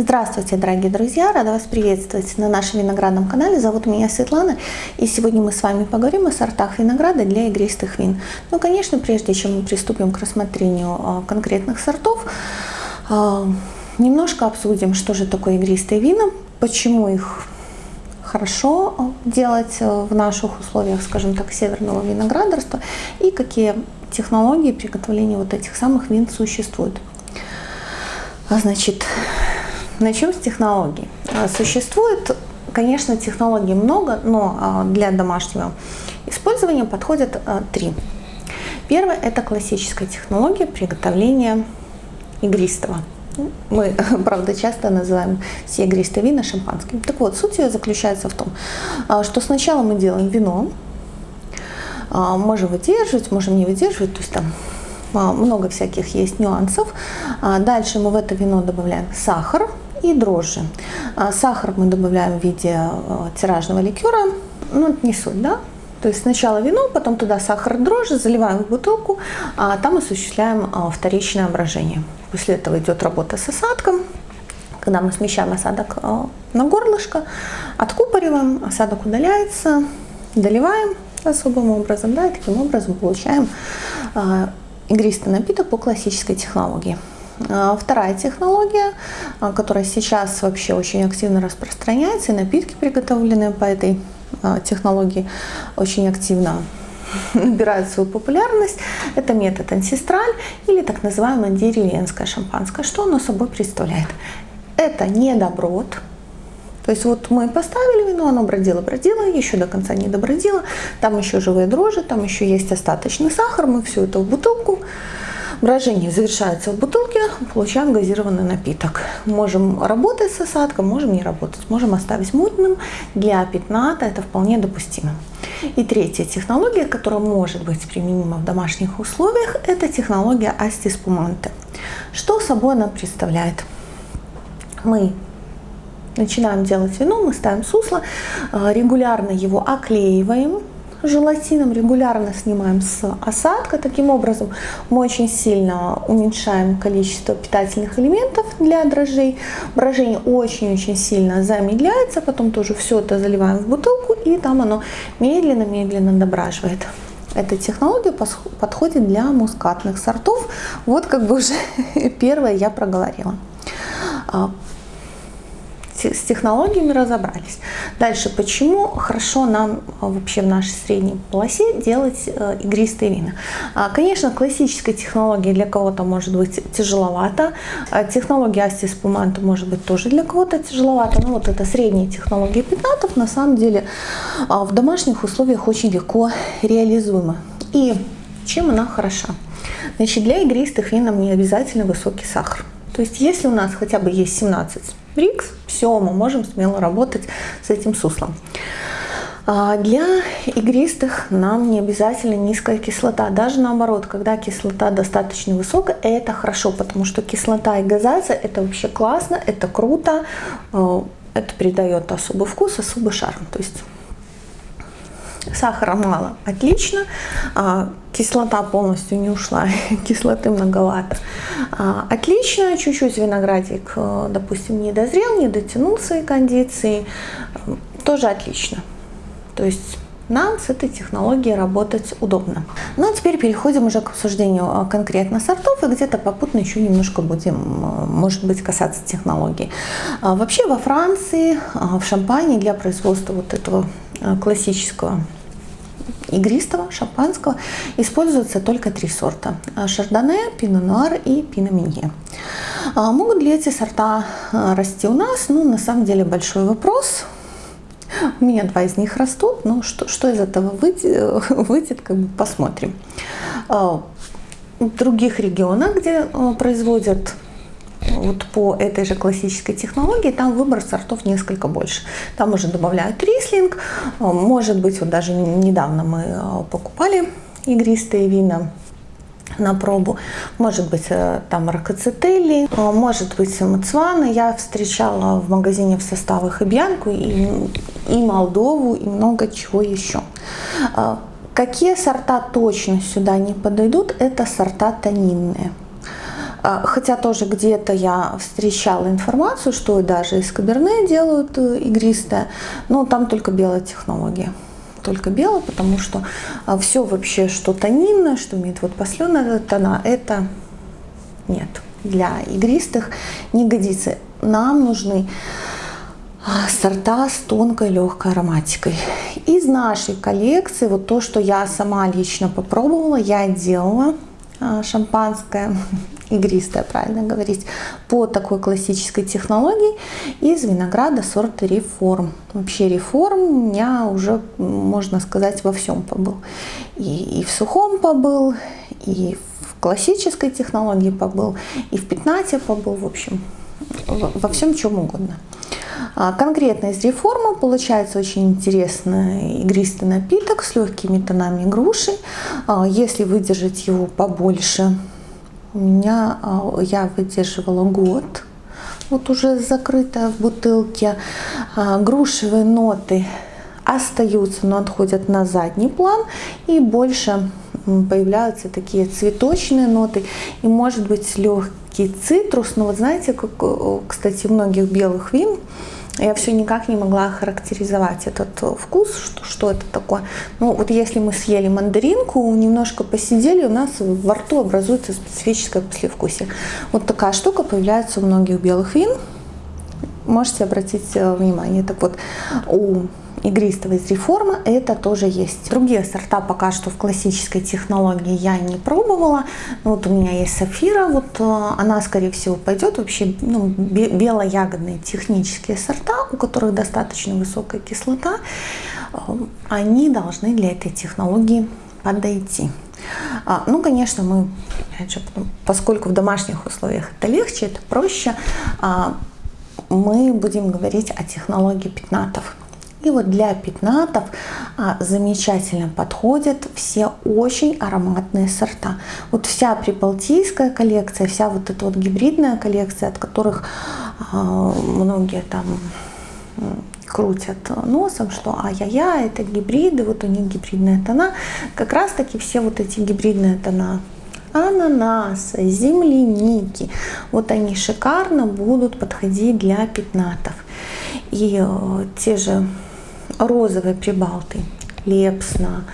Здравствуйте, дорогие друзья! Рада вас приветствовать на нашем виноградном канале. Зовут меня Светлана, и сегодня мы с вами поговорим о сортах винограда для игристых вин. Ну, конечно, прежде чем мы приступим к рассмотрению а, конкретных сортов, а, немножко обсудим, что же такое игристые вина, почему их хорошо а, делать в наших условиях, скажем так, северного виноградарства и какие технологии приготовления вот этих самых вин существуют. Значит, Начнем с технологий. А, существует, конечно, технологий много, но а, для домашнего использования подходят а, три. Первое – это классическая технология приготовления игристого. Мы, правда, часто называем все игристые вина шампанским. Так вот, суть ее заключается в том, что сначала мы делаем вино, можем выдерживать, можем не выдерживать, то есть там много всяких есть нюансов. Дальше мы в это вино добавляем сахар, и дрожжи. А сахар мы добавляем в виде э, тиражного ликера, ну не суть, да? То есть сначала вино, потом туда сахар, дрожжи, заливаем в бутылку, а там осуществляем а, вторичное брожение. После этого идет работа с осадком, когда мы смещаем осадок а, на горлышко, откупориваем, осадок удаляется, доливаем особым образом, да, и таким образом получаем игристый напиток по классической технологии. А, вторая технология, а, которая сейчас вообще очень активно распространяется, и напитки, приготовленные по этой а, технологии, очень активно набирают свою популярность. Это метод ансестраль или так называемое деревенское шампанское. Что оно собой представляет? Это не доброд, то есть вот мы поставили вино, оно бродило, бродило, еще до конца не добродило, там еще живые дрожжи, там еще есть остаточный сахар, мы все это в бутылку Брожение завершается в бутылке, получаем газированный напиток. Можем работать с осадком, можем не работать. Можем оставить мутным. Для пятната это вполне допустимо. И третья технология, которая может быть применима в домашних условиях, это технология Асти Спуманте. Что собой она представляет? Мы начинаем делать вино, мы ставим сусло, э, регулярно его оклеиваем, желатином регулярно снимаем с осадка. Таким образом мы очень сильно уменьшаем количество питательных элементов для дрожжей. Брожение очень-очень сильно замедляется, потом тоже все это заливаем в бутылку и там оно медленно-медленно дображивает. Эта технология подходит для мускатных сортов. Вот как бы уже первое я проговорила. С технологиями разобрались. Дальше, почему хорошо нам а, вообще в нашей средней полосе делать э, игристые вина? А, конечно, классическая технология для кого-то может быть тяжеловато. А, технология Асти Спуманта может быть тоже для кого-то тяжеловато. Но вот это средняя технология пятнатов на самом деле в домашних условиях очень легко реализуема. И чем она хороша? Значит, для игристых вин нам не обязательно высокий сахар. То есть если у нас хотя бы есть 17 брикс, все, мы можем смело работать с этим суслом. А для игристых нам не обязательно низкая кислота. Даже наоборот, когда кислота достаточно высокая, это хорошо, потому что кислота и газация это вообще классно, это круто, э, это придает особый вкус, особый шарм. То есть Сахара мало, отлично. А, кислота полностью не ушла, кислоты многовато. А, отлично, чуть-чуть виноградик, э, допустим, не дозрел, не дотянул свои кондиции, тоже отлично. То есть нам с этой технологией работать удобно. Ну а теперь переходим уже к обсуждению э, конкретно сортов и где-то попутно еще немножко будем, э, может быть, касаться технологий. А, вообще во Франции, в Шампане для производства вот этого классического игристого, шампанского используются только три сорта. Шардоне, Пино Нуар и Пино Минье. А могут ли эти сорта а, расти у нас? Ну, на самом деле большой вопрос. У меня два из них растут, но что, что из этого выйдет, выйдет, как бы посмотрим. А, в других регионах, где производят вот по этой же классической технологии, там выбор сортов несколько больше. Там уже добавляют рислинг, может быть, вот даже недавно мы э, покупали игристые вина на пробу. Может быть, э, там ракоцетели, э, может быть, мацвана. Я встречала в магазине в составах и Бьянку, и, и Молдову, и много чего еще. Какие сорта точно сюда не подойдут, это сорта тонинные. А, хотя тоже где-то я встречала информацию, что даже из каберне делают э, игристое, но там только белая технология. Только белое, потому что а, все вообще, что тонинное, что имеет вот посленные тона, это нет. Для игристых не годится. Нам нужны а, сорта с тонкой легкой ароматикой. Из нашей коллекции, вот то, что я сама лично попробовала, я делала шампанское, игристое, правильно говорить, по такой классической технологии из винограда сорта реформ. Вообще реформ у меня уже, можно сказать, во всем побыл. И, и в сухом побыл, и в классической технологии побыл, и в пятнате побыл, в общем, во всем чем угодно. А, конкретно из реформы получается очень интересный игристый напиток с легкими тонами груши. А, если выдержать его побольше, у меня а, я выдерживала год. Вот уже закрытая в бутылке. Грушевые ноты остаются, но отходят на задний план и больше появляются такие цветочные ноты и может быть легкий цитрус. Но вот знаете, как, кстати, многих белых вин я все никак не могла характеризовать этот э, вкус, что, что это такое. Ну вот если мы съели мандаринку, немножко посидели, у нас во рту образуется специфическое послевкусие. Вот такая штука появляется у многих белых вин. Можете обратить э, внимание. Так вот, у игристого из реформы это тоже есть. Другие сорта пока что в классической технологии я не пробовала. Вот у меня есть сафира, вот э, она скорее всего пойдет вообще ну, белоягодные технические сорта, у которых достаточно высокая кислота, э, они должны для этой технологии подойти. А, ну, конечно, мы, опять же, поскольку в домашних условиях это легче, это проще, а, мы будем говорить о технологии пятнатов. И вот для пятнатов а, замечательно подходят все очень ароматные сорта. Вот вся прибалтийская коллекция, вся вот эта вот гибридная коллекция, от которых а, многие там крутят носом, что ай-яй-яй, это гибриды, вот у них гибридная тона. Как раз таки все вот эти гибридные тона ананаса, земляники, вот они шикарно будут подходить для пятнатов. И э, те же розовые прибалты, лепсна,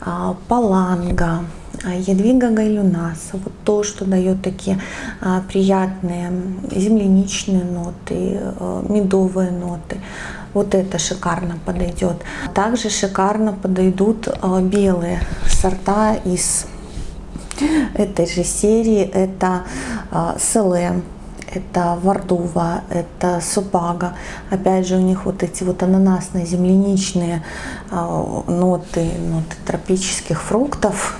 а, паланга, а, ядвига гайлюнаса, вот то, что дает такие а, приятные земляничные ноты, медовые ноты. Вот это шикарно подойдет. Также шикарно подойдут белые сорта из этой же серии. Это селе, это вардува, это супага. Опять же, у них вот эти вот ананасные, земляничные а, ноты, ноты тропических фруктов.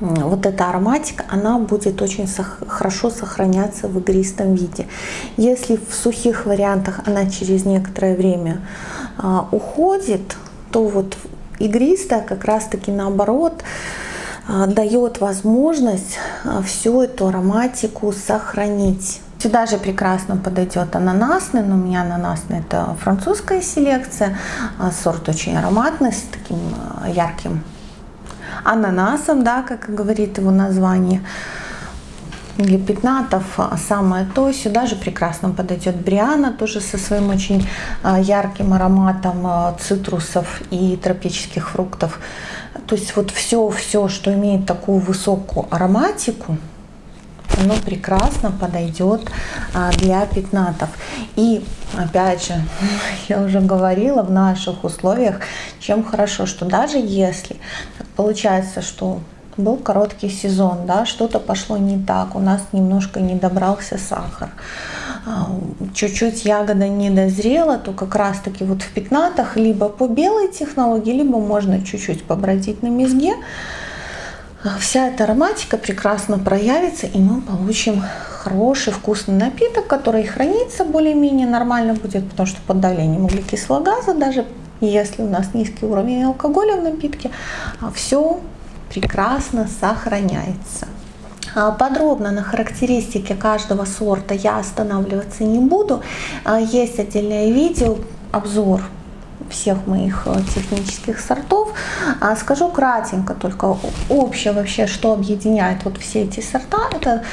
Вот эта ароматика, она будет очень хорошо сохраняться в игристом виде. Если в сухих вариантах она через некоторое время а, уходит, то вот игристая как раз-таки наоборот, дает возможность а, всю эту ароматику сохранить. Сюда же прекрасно подойдет ананасный, но у меня ананасный это французская селекция, а, сорт очень ароматный, с таким ярким ананасом, да, как говорит его название. Для пятнатов самое то. Сюда же прекрасно подойдет Бриана, тоже со своим очень ярким ароматом цитрусов и тропических фруктов. То есть вот все-все, что имеет такую высокую ароматику, оно прекрасно подойдет а, для пятнатов. И опять же, я уже говорила, в наших условиях, чем хорошо, что даже если получается, что был короткий сезон, да, что-то пошло не так, у нас немножко не добрался сахар, а, чуть-чуть ягода не дозрела, то как раз таки вот в пятнатах либо по белой технологии, либо можно чуть-чуть побродить на мезге. Вся эта ароматика прекрасно проявится, и мы получим хороший вкусный напиток, который хранится более-менее нормально будет, потому что под давлением углекислого газа, даже если у нас низкий уровень алкоголя в напитке, а, все прекрасно сохраняется. А, подробно на характеристике каждого сорта я останавливаться не буду. А, есть отдельное видео, обзор всех моих э, технических сортов. А скажу кратенько, только общее вообще, что объединяет вот все эти сорта. Это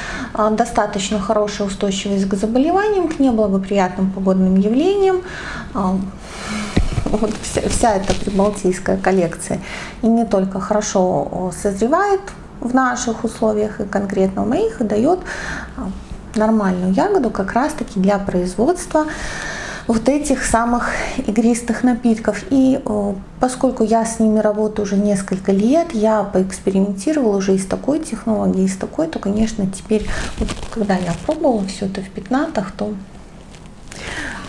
достаточно хорошая устойчивость к заболеваниям, к неблагоприятным погодным явлениям. Вот вся, вся эта прибалтийская коллекция и не только хорошо созревает в наших условиях и конкретно в моих, и дает нормальную ягоду как раз таки для производства вот этих самых игристых напитков. И поскольку я с ними работаю уже несколько лет, я поэкспериментировала уже и с такой технологией, и с такой, то, конечно, теперь, вот, когда я пробовала все это в пятнатах, то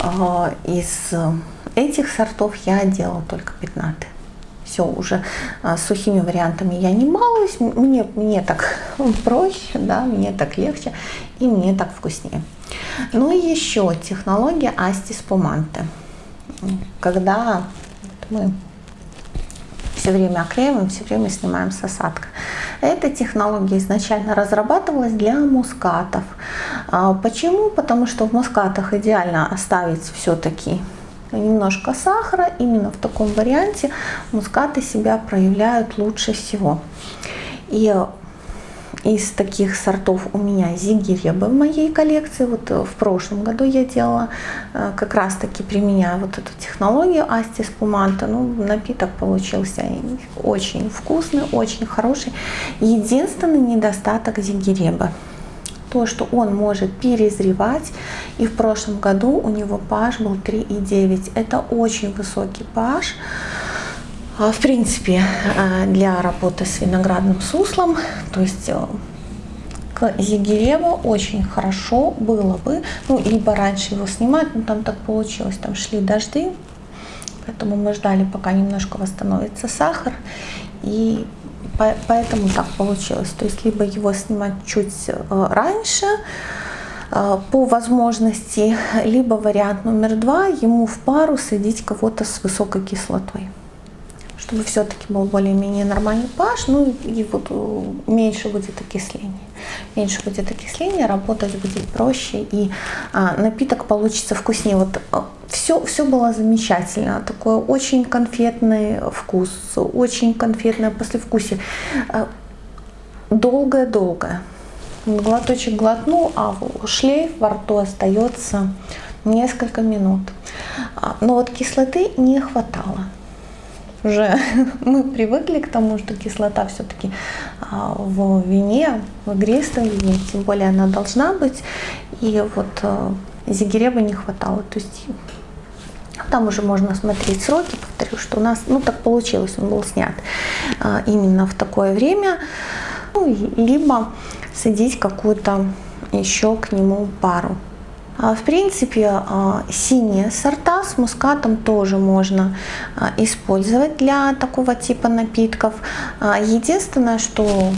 э, из этих сортов я делала только пятнаты все уже а, сухими вариантами я не балуюсь, мне, мне так проще, да, мне так легче и мне так вкуснее. Ну и еще технология Асти Спуманте. Когда мы все время оклеиваем, все время снимаем с осадка. Эта технология изначально разрабатывалась для мускатов. А, почему? Потому что в мускатах идеально оставить все-таки немножко сахара. Именно в таком варианте мускаты себя проявляют лучше всего. И из таких сортов у меня зигиребы в моей коллекции. Вот в прошлом году я делала, э, как раз таки применяя вот эту технологию Асти Спуманта. Ну, напиток получился очень вкусный, очень хороший. Единственный недостаток зигиреба то, что он может перезревать. И в прошлом году у него pH был 3,9. Это очень высокий pH. А, в принципе, а, для работы с виноградным суслом, то есть э, к Зигиреву очень хорошо было бы, ну, либо раньше его снимать, но там так получилось, там шли дожди, поэтому мы ждали, пока немножко восстановится сахар, и Поэтому так получилось. То есть либо его снимать чуть э, раньше, э, по возможности, либо вариант номер два, ему в пару садить кого-то с высокой кислотой чтобы все-таки был более-менее нормальный pH, ну и вот э, меньше будет окисления. Меньше будет окисления, работать будет проще, и а, напиток получится вкуснее. Вот все, все было замечательно. Такой очень конфетный вкус, очень конфетное послевкусие. Э, долгое-долгое. Глоточек глотнул, а шлейф во рту остается несколько минут. А, но вот кислоты не хватало уже мы привыкли к тому, что кислота все-таки а, в вине, в игристом вине, тем более она должна быть. И вот а, зигиреба не хватало. То есть там уже можно смотреть сроки, повторю, что у нас, ну так получилось, он был снят а, именно в такое время. Ну, либо садить какую-то еще к нему пару. А, в принципе, а, синие сорта с мускатом тоже можно а, использовать для такого типа напитков. Единственное, что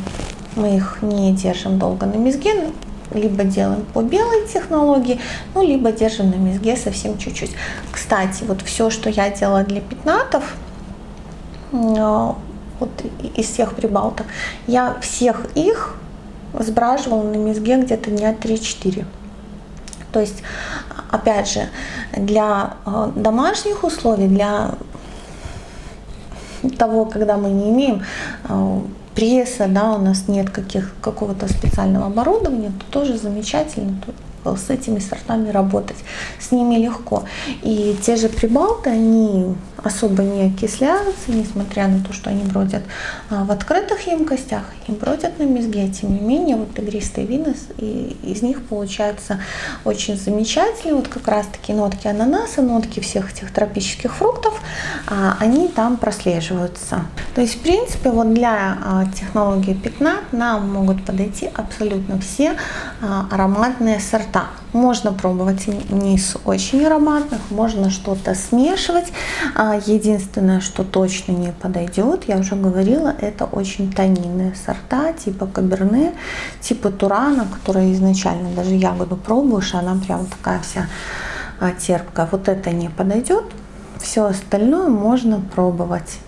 мы их не держим долго на мезге, либо делаем по белой технологии, ну, либо держим на мезге совсем чуть-чуть. Кстати, вот все, что я делала для пятнатов, вот из всех прибалтов, я всех их сбраживала на мезге где-то дня 3-4. То есть, опять же, для э, домашних условий, для того, когда мы не имеем э, пресса, да, у нас нет каких, какого-то специального оборудования, то тоже замечательно с этими сортами работать. С ними легко. И те же прибалты, они особо не окисляются, несмотря на то, что они бродят а, в открытых емкостях и бродят на мезге. Тем не менее, вот игристые вина, и из них получаются очень замечательные. Вот как раз таки нотки ананаса, нотки всех этих тропических фруктов, а, они там прослеживаются. То есть, в принципе, вот для а, технологии пятна нам могут подойти абсолютно все ароматные сорта. Можно пробовать низ очень ароматных, можно что-то смешивать. Единственное, что точно не подойдет, я уже говорила, это очень тонинные сорта, типа каберне, типа турана, которая изначально даже ягоду пробуешь, она прям такая вся а, терпкая. Вот это не подойдет. Все остальное можно пробовать.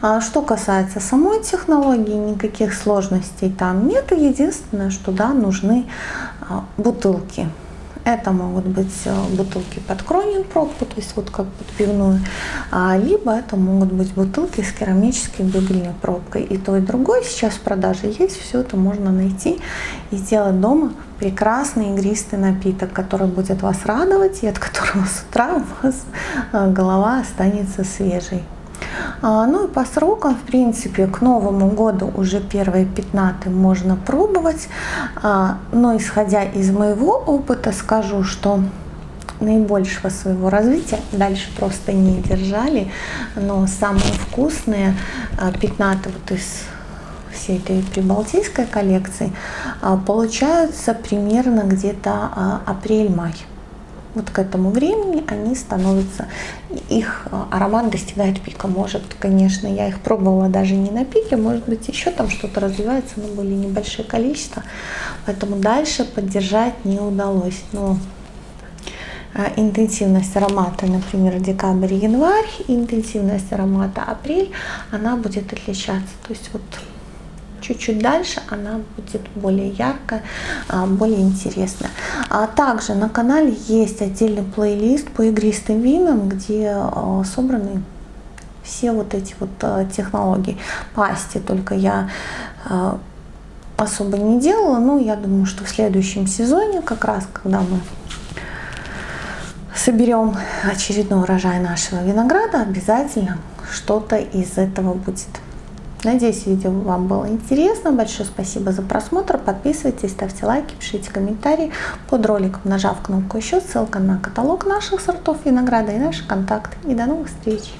А что касается самой технологии, никаких сложностей там нет. Единственное, что да, нужны а, бутылки Это могут быть э, бутылки под кронин пробку, то есть вот как под пивную, а, либо это могут быть бутылки с керамической бюгельной пробкой. И то, и другое сейчас в продаже есть, все это можно найти и сделать дома прекрасный игристый напиток, который будет вас радовать и от которого с утра у вас э, голова останется свежей. А, ну и по срокам, в принципе, к Новому году уже первые пятнаты можно пробовать. А, но исходя из моего опыта, скажу, что наибольшего своего развития дальше просто не держали. Но самые вкусные а, пятнаты вот из всей этой прибалтийской коллекции получаются примерно где-то апрель-май вот к этому времени они становятся, их а, аромат достигает пика. Может, конечно, я их пробовала даже не на пике, может быть, еще там что-то развивается, но были небольшие количества, поэтому дальше поддержать не удалось. Но а, интенсивность аромата, например, декабрь-январь, интенсивность аромата апрель, она будет отличаться. То есть вот чуть-чуть дальше она будет более яркая, а, более интересная. А также на канале есть отдельный плейлист по игристым винам, где а, собраны все вот эти вот технологии. Пасти только я особо не делала, но я думаю, что в следующем сезоне, как раз когда мы соберем очередной урожай нашего винограда, обязательно что-то из этого будет. Надеюсь, видео вам было интересно. Большое спасибо за просмотр. Подписывайтесь, ставьте лайки, пишите комментарии под роликом, нажав кнопку еще. Ссылка на каталог наших сортов винограда и наши контакты. И до новых встреч!